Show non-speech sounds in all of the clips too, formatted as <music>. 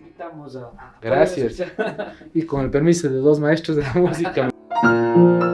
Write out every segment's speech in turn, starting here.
Invitamos a... Gracias. <laughs> Y con el permiso de dos maestros de la música. <laughs>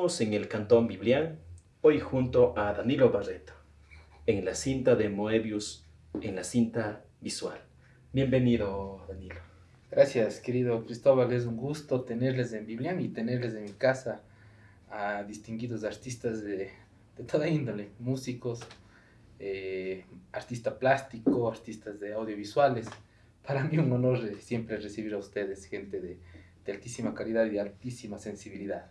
encontramos en el Cantón Biblián, hoy junto a Danilo Barreto, en la cinta de Moebius, en la cinta visual. Bienvenido, Danilo. Gracias, querido Cristóbal. Es un gusto tenerles en Biblián y tenerles en mi casa a distinguidos artistas de, de toda índole, músicos, eh, artista plástico, artistas de audiovisuales. Para mí un honor siempre recibir a ustedes, gente de, de altísima calidad y de altísima sensibilidad.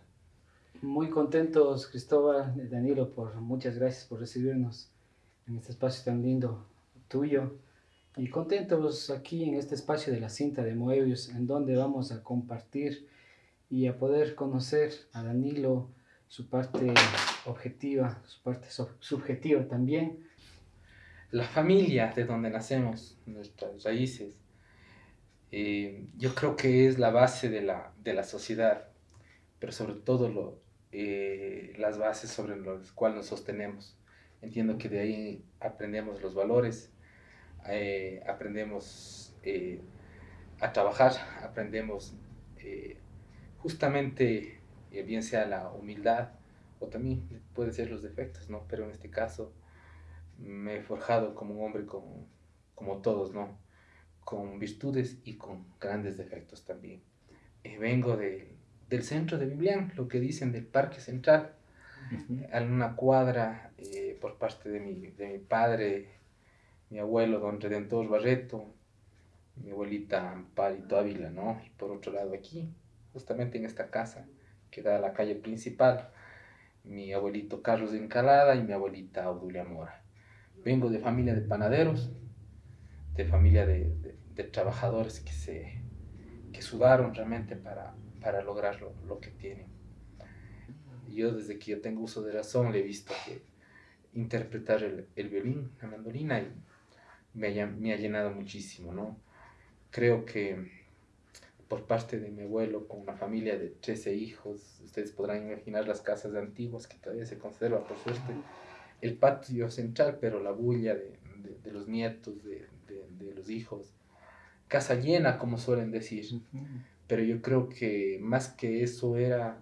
Muy contentos, Cristóbal, Danilo, por muchas gracias por recibirnos en este espacio tan lindo tuyo. Y contentos aquí en este espacio de la cinta de Moebius, en donde vamos a compartir y a poder conocer a Danilo, su parte objetiva, su parte sub- subjetiva también. La familia de donde nacemos, nuestras raíces, eh, yo creo que es la base de la, de la sociedad, pero sobre todo lo, eh, las bases sobre las cuales nos sostenemos. Entiendo que de ahí aprendemos los valores, eh, aprendemos eh, a trabajar, aprendemos eh, justamente, eh, bien sea la humildad o también puede ser los defectos, ¿no? Pero en este caso me he forjado como un hombre como, como todos, ¿no? Con virtudes y con grandes defectos también. Eh, vengo de, del centro de Biblián, lo que dicen del Parque Central, a una cuadra eh, por parte de mi, de mi padre, mi abuelo, don Redentor Barreto, mi abuelita Amparito Ávila, ¿no? Y por otro lado aquí, justamente en esta casa que da a la calle principal, mi abuelito Carlos de Encalada y mi abuelita Audulia Mora. Vengo de familia de panaderos, de familia de, de- de trabajadores que, se, que sudaron realmente para, para lograr lo, lo que tienen. Yo desde que yo tengo uso de razón le he visto que interpretar el, el violín, la mandolina, y me me ha llenado muchísimo, ¿no? Creo que por parte de mi abuelo, con una familia de 13 hijos, ustedes podrán imaginar las casas antiguas que todavía se conserva, por suerte, el patio central, pero la bulla de, de- de los nietos, de- de los hijos, casa llena, como suelen decir, pero yo creo que más que eso era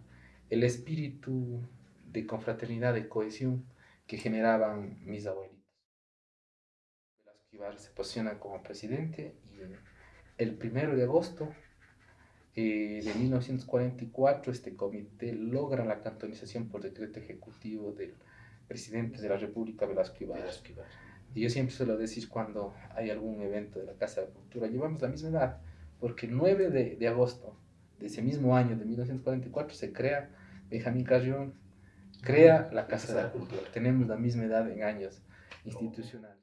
el espíritu de confraternidad, de cohesión que generaban mis abuelitos. Velasco Ibarra se posiciona como presidente y el primero de agosto eh, de 1944 este comité logra la cantonización por decreto ejecutivo del presidente de la República, Velasco Ibarra. Y yo siempre suelo decir cuando hay algún evento de la Casa de la Cultura, llevamos la misma edad, porque el 9 de, de agosto de ese mismo año, de 1944, se crea Benjamín Carrión, crea la Casa de la Cultura. Tenemos la misma edad en años institucionales.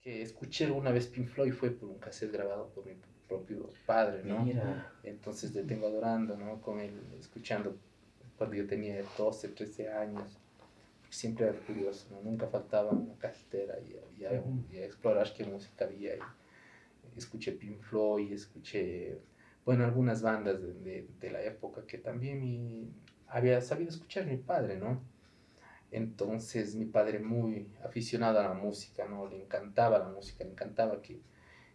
Que escuché alguna vez Pink Floyd fue por un cassette grabado por mi propio padre, ¿no? Mira, Entonces le tengo adorando, ¿no? Con él, escuchando cuando yo tenía 12, 13 años. Siempre era curioso, ¿no? Nunca faltaba una casetera y, y, a, y a explorar qué música había. Y escuché Pink Floyd, escuché, bueno, algunas bandas de, de, de la época que también mi, había sabido escuchar mi padre, ¿no? Entonces mi padre muy aficionado a la música, ¿no? Le encantaba la música, le encantaba que,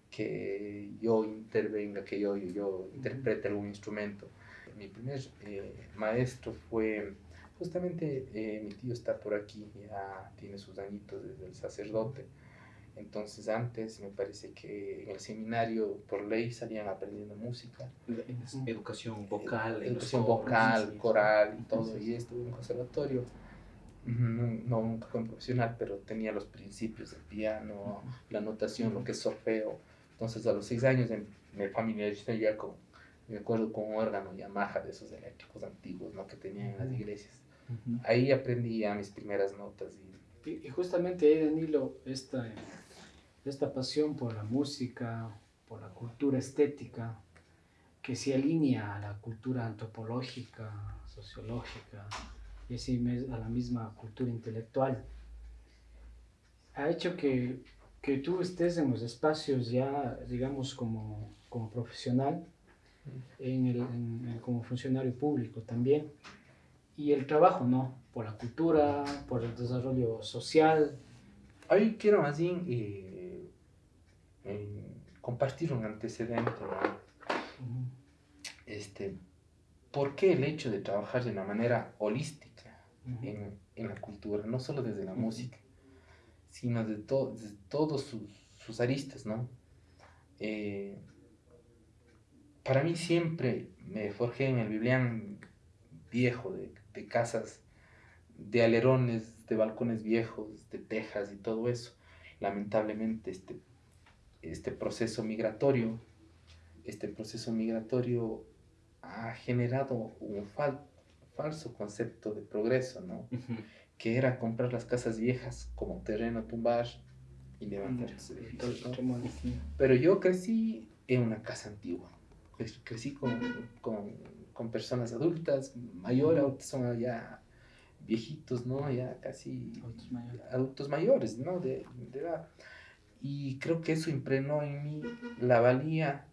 que yo intervenga, que yo, yo, yo interprete algún instrumento. Mi primer eh, maestro fue Justamente eh, mi tío está por aquí, ya tiene sus añitos desde el sacerdote. Entonces antes me parece que en el seminario por ley salían aprendiendo música. Educación vocal. Educación vocal, coral y todo. Y estuve en un conservatorio. No, nunca fue profesional, pero tenía los principios del piano, la notación, lo que es solfeo. Entonces a los seis años me familiaricé ya con, me acuerdo con un órgano Yamaha de esos eléctricos antiguos ¿no? que tenían en las iglesias. Ahí aprendí ya mis primeras notas. Y, y justamente ahí, Danilo, esta, esta pasión por la música, por la cultura estética, que se alinea a la cultura antropológica, sociológica, y así a la misma cultura intelectual, ha hecho que, que tú estés en los espacios ya, digamos, como, como profesional, en el, como funcionario público también, y el trabajo, ¿no? Por la cultura, por el desarrollo social. Hoy quiero más bien eh, eh, compartir un antecedente, Este, ¿Por qué el hecho de trabajar de una manera holística en, en, la cultura, no solo desde la música, sino de, to, de todos sus, sus, aristas, ¿no? Eh, para mí siempre me forjé en el Biblián viejo de de casas, de alerones, de balcones viejos, de tejas y todo eso. Lamentablemente este, este proceso migratorio, este proceso migratorio ha generado un falso concepto de progreso, ¿no? Que era comprar las casas viejas como terreno tumbar y levantar Pero yo crecí en una casa antigua. Crecí con, con con personas adultas, mayores, son ya viejitos, ¿no? Ya casi adultos mayores, ¿no? De, edad. Y creo que eso impregnó en mí la valía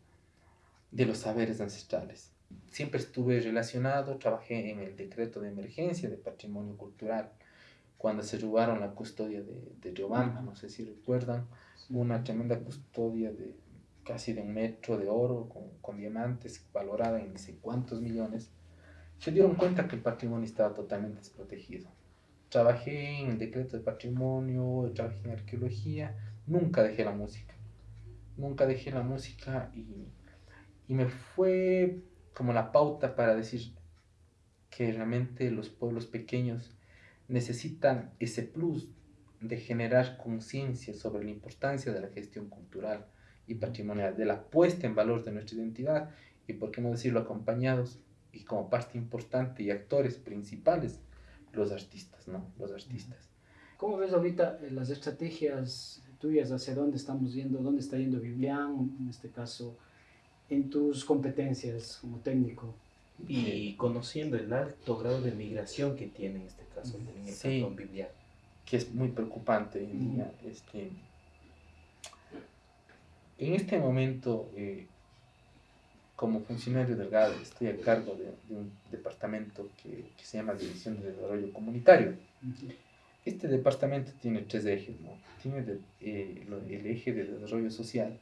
de los saberes ancestrales. Siempre estuve relacionado, trabajé en el decreto de emergencia de patrimonio cultural, cuando se robaron la custodia de, de Riobamba, no sé si recuerdan, una tremenda custodia de casi de un metro de oro con, con diamantes valorada en no sé cuántos millones, se dieron cuenta que el patrimonio estaba totalmente desprotegido. Trabajé en el decreto de patrimonio, trabajé en arqueología, nunca dejé la música. Nunca dejé la música y, y me fue como la pauta para decir que realmente los pueblos pequeños necesitan ese plus de generar conciencia sobre la importancia de la gestión cultural, y patrimonial, de la puesta en valor de nuestra identidad y, por qué no decirlo, acompañados y como parte importante y actores principales, los artistas, ¿no? Los artistas. ¿Cómo ves ahorita las estrategias tuyas hacia dónde estamos yendo, dónde está yendo Biblián, en este caso, en tus competencias como técnico? Y conociendo el alto grado de migración que tiene en este caso en el sí, Biblián. Que es muy preocupante. Este, en este momento, eh, como funcionario del GADE, estoy a cargo de, un departamento que, se llama División de Desarrollo Comunitario. Este departamento tiene tres ejes, ¿no? Tiene eh, el eje de desarrollo social,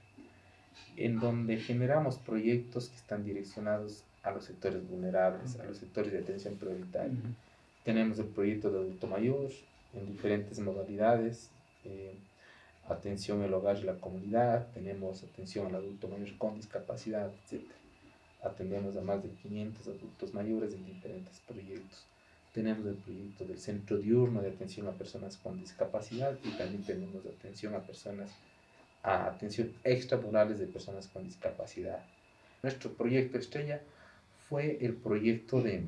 en donde generamos proyectos que están direccionados a los sectores vulnerables, a los sectores de atención prioritaria. Tenemos el proyecto de adulto mayor en diferentes modalidades. Eh, atención al hogar y la comunidad, tenemos atención al adulto mayor con discapacidad, etc. Atendemos a más de 500 adultos mayores en diferentes proyectos. Tenemos el proyecto del Centro Diurno de Atención a Personas con Discapacidad y también tenemos atención a personas, a atención extramurales de personas con discapacidad. Nuestro proyecto estrella fue el proyecto de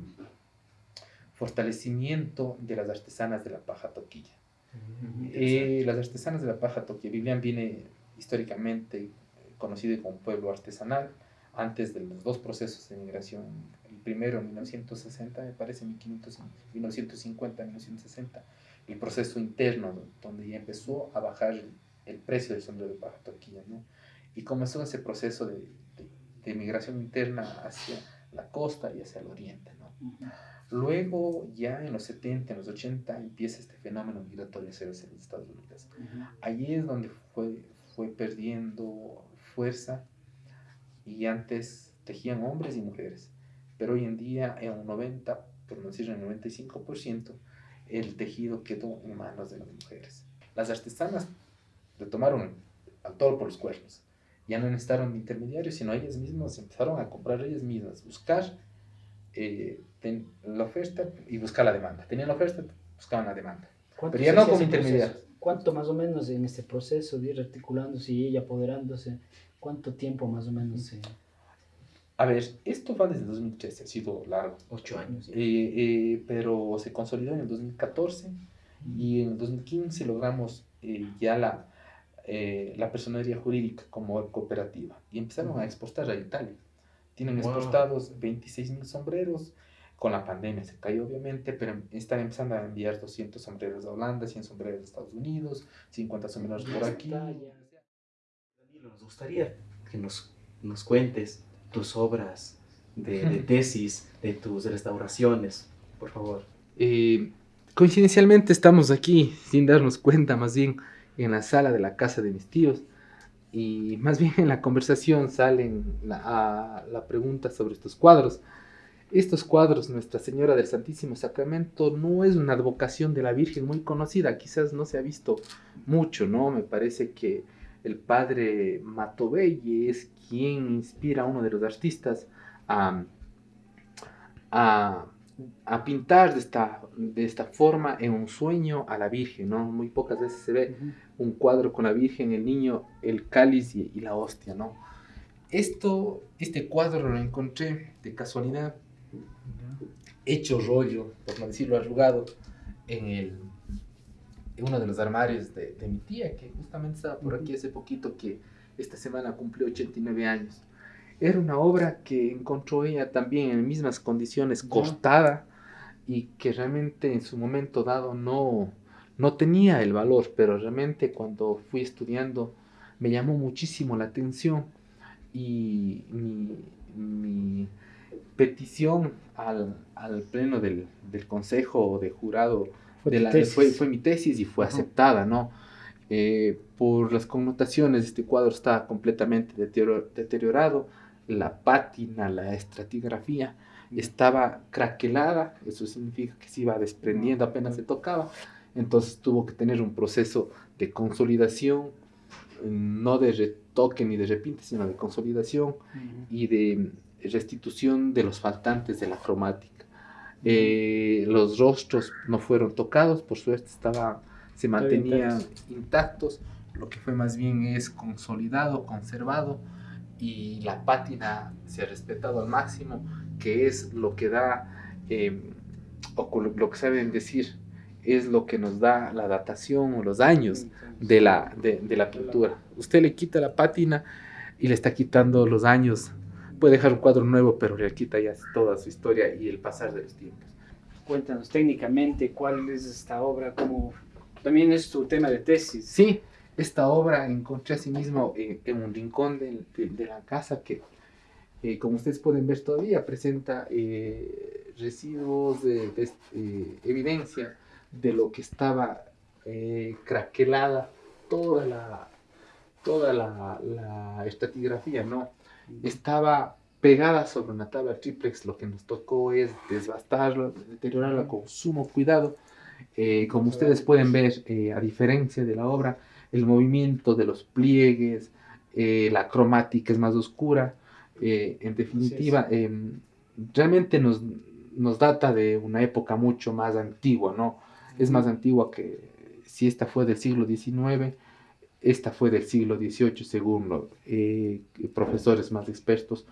fortalecimiento de las artesanas de la paja toquilla eh, las artesanas de la paja Toquia Vivian viene históricamente conocido como pueblo artesanal antes de los dos procesos de migración. El primero en 1960, me parece, 1950, 1960, el proceso interno, donde ya empezó a bajar el, precio del sombrero de paja toquilla, ¿no? Y comenzó ese proceso de, de, migración interna hacia la costa y hacia el oriente, ¿no? Luego, ya en los 70, en los 80, empieza este fenómeno migratorio hacia los Estados Unidos. Allí es donde fue, fue perdiendo fuerza y antes tejían hombres y mujeres, pero hoy en día en un 90% por no decir el 95%, el tejido quedó en manos de las mujeres. Las artesanas le tomaron al toro por los cuernos. Ya no necesitaron intermediarios, sino ellas mismas empezaron a comprar ellas mismas, buscar eh, la oferta y buscar la demanda. Tenían la oferta, buscaban la demanda. Pero ya no como intermediarios. ¿Cuánto más o menos en este proceso de ir articulándose y ella apoderándose? ¿Cuánto tiempo más o menos se... A ver, esto va desde 2013, ha sido largo. Ocho años. Eh, eh, pero se consolidó en el 2014 y en el 2015 logramos eh, ya la, la personería jurídica como cooperativa y empezaron a exportar a Italia. Tienen exportados 26 mil sombreros, con la pandemia se cayó obviamente, pero están empezando a enviar 200 sombreros de Holanda, 100 sombreros de Estados Unidos, 50 sombreros por aquí. Danilo, nos gustaría que nos, nos cuentes tus obras de, de, tesis, de tus restauraciones, por favor. Eh, coincidencialmente estamos aquí, sin darnos cuenta, más bien en la sala de la casa de mis tíos, y más bien en la conversación salen la, la pregunta sobre estos cuadros. Estos cuadros, Nuestra Señora del Santísimo Sacramento, no es una advocación de la Virgen muy conocida, quizás no se ha visto mucho, ¿no? Me parece que el padre Matobelli es quien inspira a uno de los artistas a, a, pintar de esta, de esta forma en un sueño a la Virgen, ¿no? Muy pocas veces se ve un cuadro con la Virgen, el niño, el cáliz y, y la hostia, ¿no? Esto, este cuadro lo encontré de casualidad hecho rollo, por no decirlo arrugado, en, el, en uno de los armarios de, de, mi tía, que justamente estaba por aquí hace poquito, que esta semana cumplió 89 años. Era una obra que encontró ella también en mismas condiciones, cortada, y que realmente en su momento dado no, no tenía el valor, pero realmente cuando fui estudiando me llamó muchísimo la atención. Y mi, mi petición al, al pleno del, del, consejo de jurado fue, de la, fue, fue, mi tesis y fue aceptada, ¿no? Eh, por las connotaciones, este cuadro está completamente deteriorado, la pátina, la estratigrafía estaba craquelada, eso significa que se iba desprendiendo apenas se tocaba, entonces tuvo que tener un proceso de consolidación, no de retoque ni de repinte, sino de consolidación y de restitución de los faltantes de la cromática. Eh, los rostros no fueron tocados, por suerte estaba, se mantenían intactos, lo que fue más bien es consolidado, conservado y la pátina se ha respetado al máximo, que es lo que da, eh, o lo que saben decir, es lo que nos da la datación o los años de la, de, de la pintura. Usted le quita la pátina y le está quitando los años puede dejar un cuadro nuevo, pero le quita ya toda su historia y el pasar de los tiempos. Cuéntanos técnicamente cuál es esta obra, cómo también es tu tema de tesis. Sí, esta obra encontré así mismo en, en un rincón de, de, de, la casa que, eh, como ustedes pueden ver todavía, presenta eh, residuos de, de eh, evidencia de lo que estaba eh, craquelada toda la, toda la, la estratigrafía, ¿no? Estaba pegada sobre una tabla triplex, lo que nos tocó es desbastarla, deteriorarla con sumo cuidado. Eh, como ustedes pueden ver, eh, a diferencia de la obra, el movimiento de los pliegues, eh, la cromática es más oscura. en definitiva, em, realmente nos, nos data de una época mucho más antigua, ¿no? Es más antigua que si esta fue del siglo XIX, esta fue del siglo XVIII, según los eh, profesores más expertos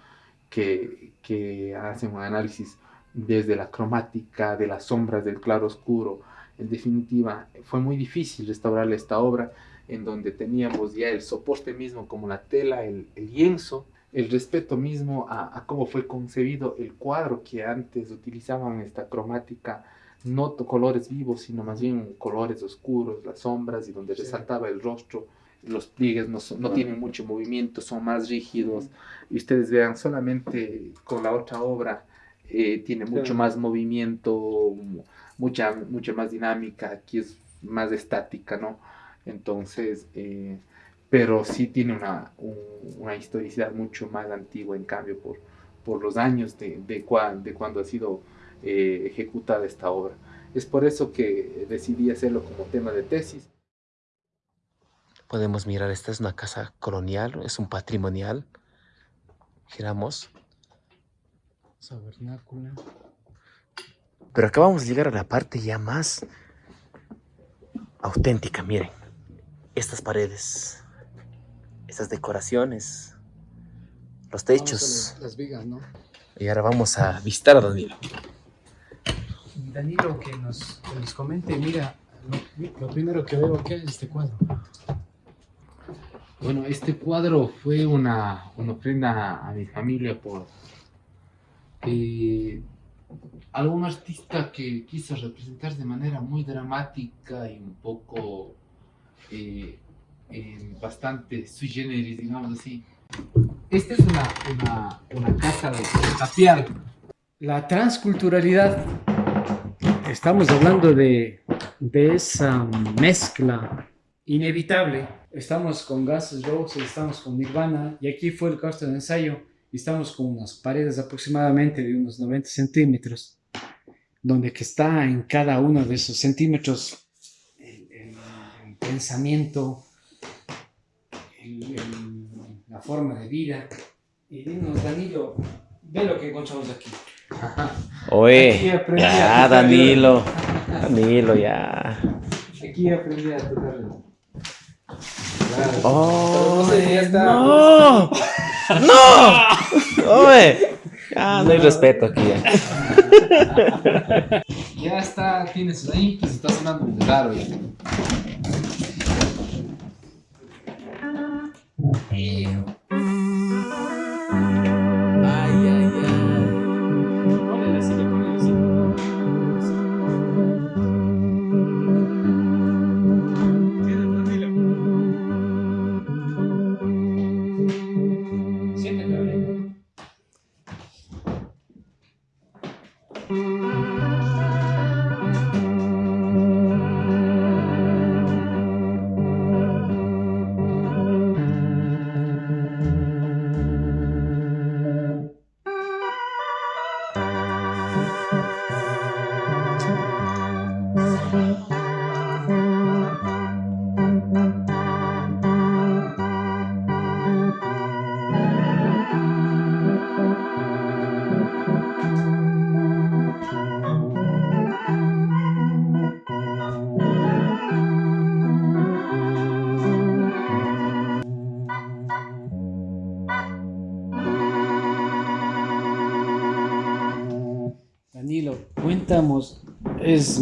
que, que, hacen un análisis desde la cromática, de las sombras, del claro oscuro. En definitiva, fue muy difícil restaurar esta obra en donde teníamos ya el soporte mismo como la tela, el, el lienzo, el respeto mismo a, a, cómo fue concebido el cuadro que antes utilizaban esta cromática, no colores vivos, sino más bien colores oscuros, las sombras y donde resaltaba el rostro los pliegues no, no tienen mucho movimiento, son más rígidos. Y ustedes vean, solamente con la otra obra eh, tiene mucho más movimiento, mucha, mucha más dinámica, aquí es más estática, ¿no? Entonces, eh, pero sí tiene una, un, una, historicidad mucho más antigua, en cambio, por, por los años de, de, cua, de cuando ha sido eh, ejecutada esta obra. Es por eso que decidí hacerlo como tema de tesis. Podemos mirar, esta es una casa colonial, es un patrimonial. Giramos. Sabernácula. Pero acá vamos a llegar a la parte ya más auténtica, miren. Estas paredes, estas decoraciones, los techos. Las vigas, ¿no? Y ahora vamos a visitar a Danilo. Danilo, que nos, que nos comente, mira, lo, lo primero que veo aquí es este cuadro. Bueno, este cuadro fue una, una ofrenda a mi familia por eh, algún artista que quiso representar de manera muy dramática y un poco eh, eh, bastante sui generis, digamos así. Esta es una, una, una casa de tapial. La transculturalidad, estamos hablando de, de esa mezcla inevitable. Estamos con Guns N' estamos con Nirvana, y aquí fue el caso de ensayo, y estamos con unas paredes aproximadamente de unos 90 centímetros, donde que está en cada uno de esos centímetros el, el- el pensamiento, el- la forma de vida. Y dinos, Danilo, ve lo que encontramos aquí. <laughs> Aquí Oye, aprendí a ya, Danilo. Danilo, ya. Aquí aprendí a tocar. Claro. ¡Oh! No. ¡No! ¡No! <laughs> ¡Oye! Ya, no hay respeto aquí. ya. <laughs> Ya está, tienes ahí, pues está sonando muy raro ya. Ponle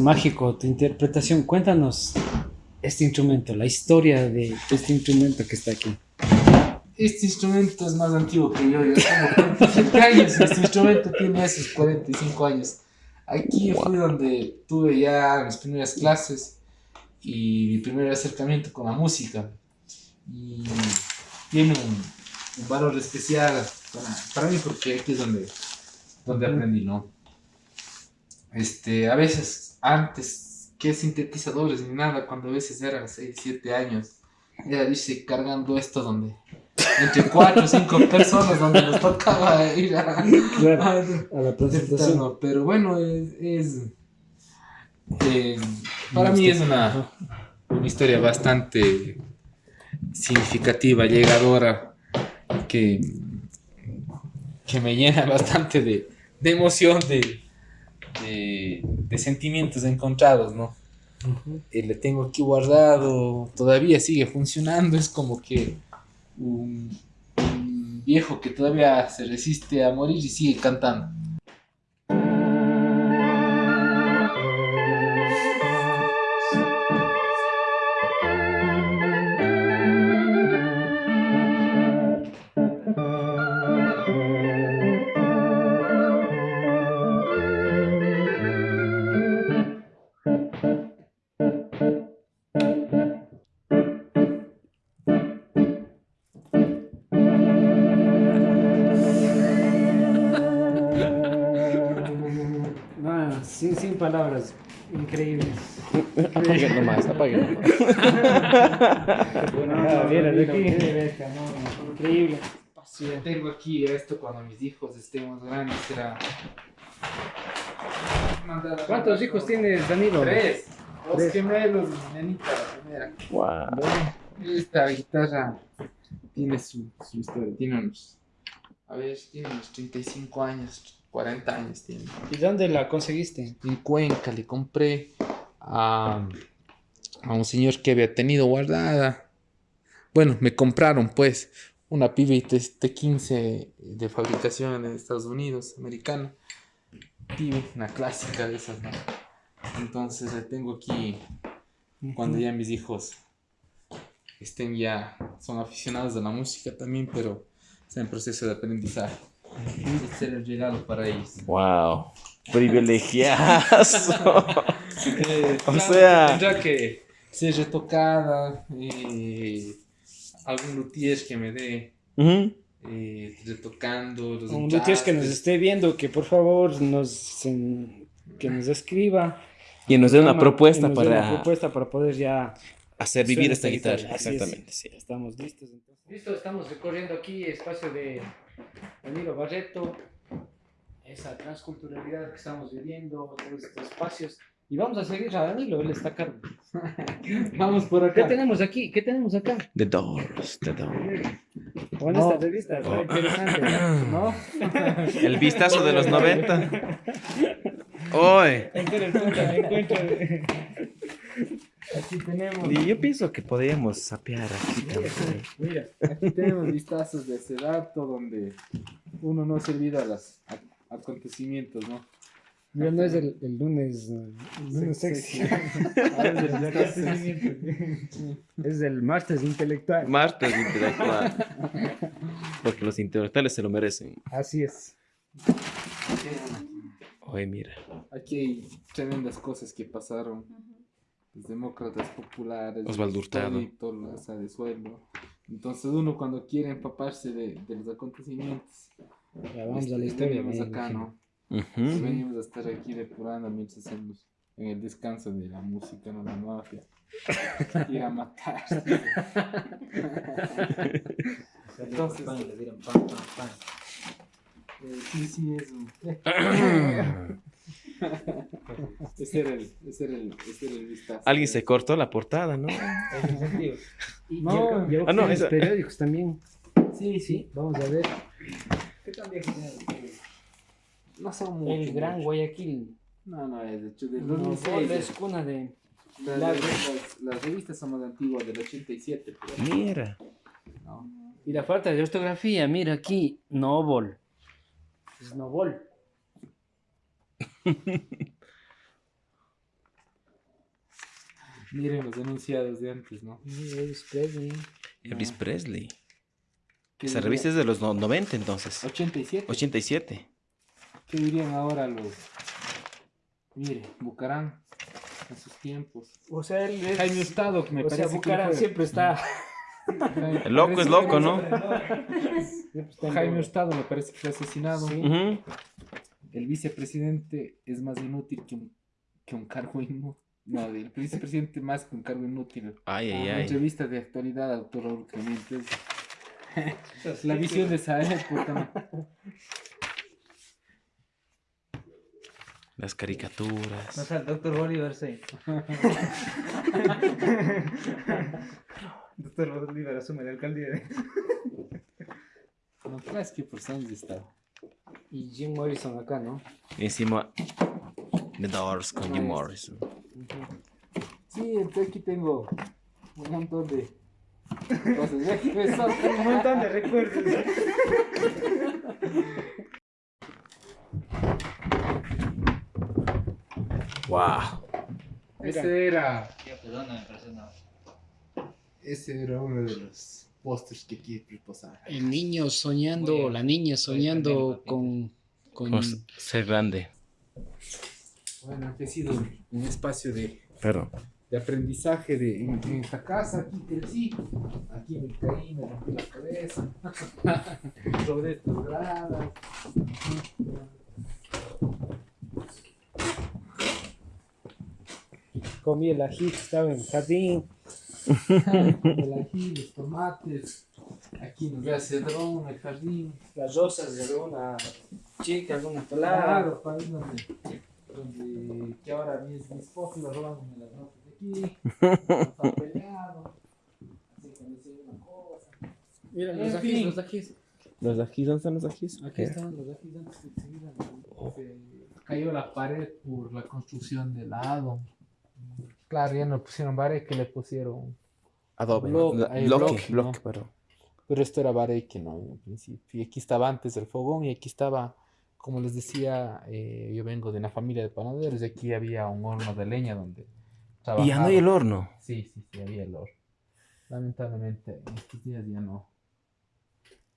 mágico tu interpretación, cuéntanos este instrumento, la historia de este instrumento que está aquí. Este instrumento es más antiguo que yo, yo tengo 47 años este instrumento tiene esos 45 años. Aquí fue donde tuve ya mis primeras clases y mi primer acercamiento con la música. Y tiene un, un valor especial para, para mí porque aquí es donde, donde aprendí, ¿no? Este, a veces antes que sintetizadores ni nada, cuando a veces eran 6, 7 años, era dice cargando esto donde entre 4 o 5 personas donde nos tocaba ir a, Claro, a- a la presentación. pero bueno, es, es, eh, para mí es una, una historia bastante significativa, llegadora, que, que me llena bastante de, de emoción, de, de, de sentimientos encontrados, ¿no? Eh, le tengo aquí guardado, todavía sigue funcionando, es como que un, un viejo que todavía se resiste a morir y sigue cantando. Apaguen nomás, apaguen nomás. Ah, mira, de aquí. no, no, Increíble. Si tengo aquí esto cuando mis hijos estén más grandes, será ¿Cuántos hijos tienes, Danilo? Tres. Dos gemelos, mi nenita, la primera. Wow. Esta guitarra tiene su, su historia, tiene unos, a ver, tiene unos 35 años, 40 años tiene. ¿Y dónde la conseguiste? En Cuenca le compré a, a un señor que había tenido guardada. Bueno, me compraron pues una Pivot T15 de fabricación en Estados Unidos, americana. Pivot, una clásica de esas, ¿no? Entonces la tengo aquí cuando ya mis hijos estén ya, son aficionados a la música también, pero están en proceso de aprendizaje. Este era el regalo para ellos. Wow. Privilegiazo. Eh, O claro sea- Tendrá que ser retocada, eh, algún luthier que me dé Ujú. eh, retocando los Un luthier que nos esté viendo, que por favor nos, en- que nos escriba. Y nos dé una propuesta para una propuesta para poder ya hacer vivir esta guitarra. Es. Exactamente, sí. Estamos listos entonces. Listo, estamos recorriendo aquí espacio de Danilo Barreto, esa transculturalidad que estamos viviendo, todos estos espacios. Y vamos a seguir a Danilo, él está a cargo. <laughs> Vamos por ¿Qué acá. tenemos aquí? ¿Qué tenemos acá? The Doors, The Doors. Bueno, No. esta revista está interesante, ¿no? <laughs> El vistazo de los 90. Hoy. Aquí tenemos. Y yo pienso que podríamos sapear aquí también. Mira, Aquí tenemos vistazos de ese dato donde uno no se olvida los a- acontecimientos, ¿no? mira, no es el, el lunes, eh, <laughs> el lunes sexy. Es el vistazos. Es el martes intelectual. Martes intelectual. Porque los intelectuales se lo merecen. Así es. Oye, mira. Aquí hay tremendas cosas que pasaron. Los demócratas populares. Osvaldo Hurtado. De sueldo. Entonces uno cuando quiere empaparse de, de los acontecimientos, Ya vamos este, a la historia. venimos acá. ¿no? Venimos a estar aquí depurando mientras hacemos en el descanso de la música, no la mafia. <laughs> Ir a matar. <laughs> Entonces, eh, sí, sí, eso. <laughs> Ese era el, ese era el, ese era el vistazo. Alguien se cortó la portada, ¿no? Y No. Ah, no, esa- periódicos también. Sí, Sí, vamos a ver. ¿Qué tan viejo tiene No mucho. El Gran mucho. Guayaquil. No, no, es de hecho del No, 2006. es cuna de. Las, la- las- las revistas son más antiguas, del 87. pero Mira. no. Y la falta de ortografía, mira aquí. Es Novol. <laughs> Miren los enunciados de antes, ¿no? Elvis Presley. Elvis Presley. ¿Qué Esa revista es de los no- 90 entonces. 87. 87. ¿Qué dirían ahora los... Mire, Bucarán, en sus tiempos. O sea, él es. Jaime Hurtado, que me o sea, parece que Bucaram fue- siempre está. <laughs> El loco es loco, ¿no? <laughs> Jaime. Hurtado me parece que fue asesinado. Sí. El vicepresidente es más inútil que un, que un cargo inútil. No, el vicepresidente más que un cargo inútil. Ay, ay, Una ay. entrevista de actualidad, autor Raúl Clemente. <laughs> La visión de época. ¿no? Las caricaturas. No <laughs> el doctor Bolívar, sí. doctor Bolívar asume la alcaldía. No creas que por años estaba. Y Jim Morrison acá, ¿no? Encima The Doors con Jim. Morrison. Sí, entonces aquí tengo un montón de Ve, ve, son- Un montón de recuerdos. Wow. Ese era, ese era uno de los pósters que quiero reposar. El niño soñando, la niña soñando con. con s- ser grande. Bueno, que ha sido un espacio de, Pero. De aprendizaje de, en, en esta casa. Aquí crecí, aquí me caí, me rompí la cabeza, <laughs> rodé estas gradas. comí el ají que estaba en el jardín. <laughs> el ají, los tomates. Aquí nos ve cedrón, el jardín. Las rosas de alguna chica, alguna palabra. Claro, para irnos de donde que ahora mi, mi esposo iba robándome las notas de aquí, <laughs> estaba peleado, así que me decía una cosa. Mira, los ajís, los ajís. ¿Los ajís? ¿Dónde están los ajís? Aquí estaban los aquí antes de que se cayó la pared por la construcción del lado. Claro, ya no pusieron pared que le pusieron. Adobe. Bloque, bloque, bloque, pero. Pero esto era que no, en principio. Y aquí estaba antes el fogón y aquí estaba, como les decía, eh, yo vengo de una familia de panaderos y aquí había un horno de leña donde Y ya no hay el horno. Sí, sí, sí, había el horno. Lamentablemente, en estos días ya no.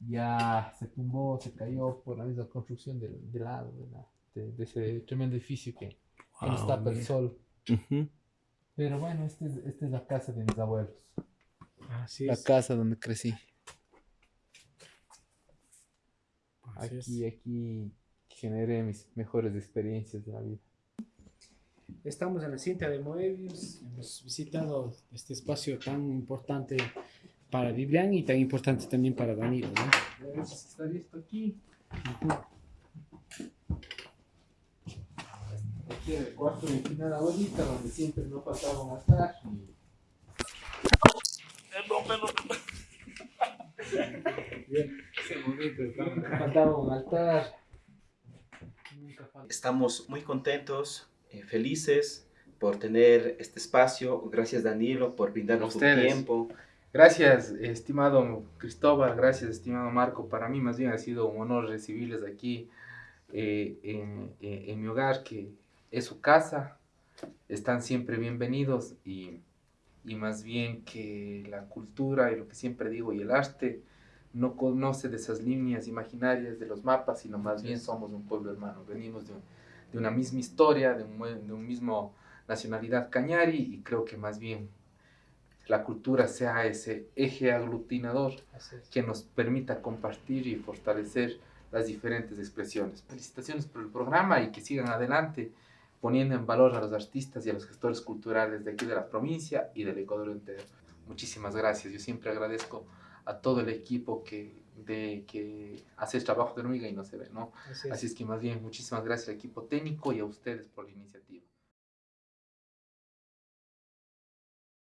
Ya se tumbó, se cayó por la misma construcción del, del lado de, la- de- de ese tremendo edificio que, que nos Wow, tapa el sol. Pero bueno, esta es, esta es la casa de mis abuelos. Así La es. casa donde crecí. así es. Aquí, aquí generé mis mejores experiencias de la vida. Estamos en la cinta de Moebius, hemos visitado este espacio tan importante para Vivian y tan importante también para Danilo, ¿no? Está listo aquí. Aquí en el cuarto de mi finada abuelita, donde siempre no faltaba un altar. Bien, ese momento, nunca faltaba un altar. Estamos muy contentos, eh, felices por tener este espacio. Gracias Danilo por brindarnos tu tiempo. Gracias, estimado Cristóbal, gracias, estimado Marco. Para mí más bien ha sido un honor recibirles aquí eh, en, en- en mi hogar, que es su casa. Están siempre bienvenidos y, y más bien que la cultura y lo que siempre digo y el arte no conoce de esas líneas imaginarias de los mapas, sino más bien somos un pueblo hermano. Venimos de, un- de una misma historia, de un, de un mismo nacionalidad cañari y creo que más bien la cultura sea ese eje aglutinador es. que nos permita compartir y fortalecer las diferentes expresiones. Felicitaciones por el programa y que sigan adelante poniendo en valor a los artistas y a los gestores culturales de aquí de la provincia y del Ecuador entero. Muchísimas gracias. Yo siempre agradezco a todo el equipo que, de, que hace el trabajo de hormiga y no se ve, ¿no? Así es. Así es que más bien muchísimas gracias al equipo técnico y a ustedes por la iniciativa.